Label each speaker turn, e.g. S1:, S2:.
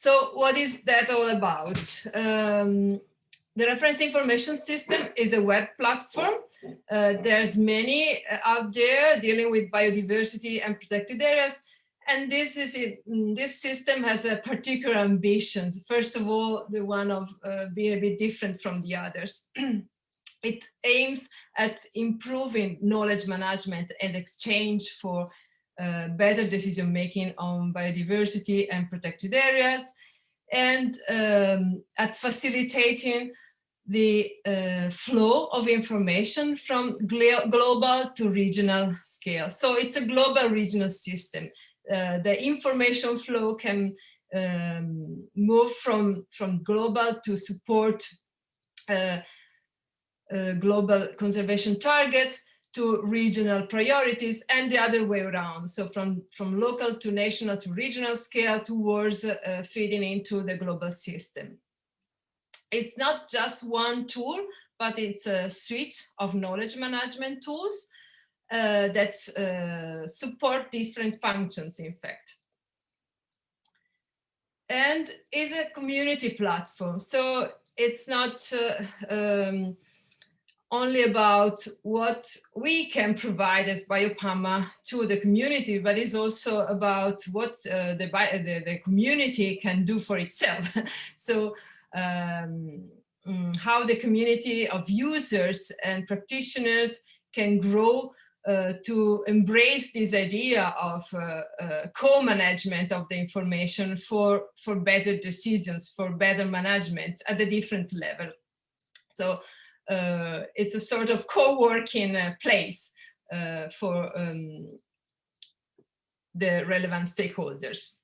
S1: So what is that all about? Um, the reference information system is a web platform. Uh, there's many uh, out there dealing with biodiversity and protected areas. And this is it, mm, this system has a particular ambitions. First of all, the one of uh, being a bit different from the others. it aims at improving knowledge management and exchange for uh, better decision making on biodiversity and protected areas and um, at facilitating the uh, flow of information from global to regional scale. So it's a global regional system. Uh, the information flow can um, move from, from global to support uh, uh, global conservation targets to regional priorities and the other way around. So from, from local to national to regional scale towards uh, feeding into the global system. It's not just one tool, but it's a suite of knowledge management tools uh, that uh, support different functions, in fact. And is a community platform. So it's not uh, um, only about what we can provide as BioPAMA to the community, but it's also about what uh, the, the, the, community can do for itself. so um, mm, how the community of users and practitioners can grow uh, to embrace this idea of uh, uh, co-management of the information for, for better decisions, for better management at a different level. So it's a sort of co-working uh, place uh, for um, the relevant stakeholders.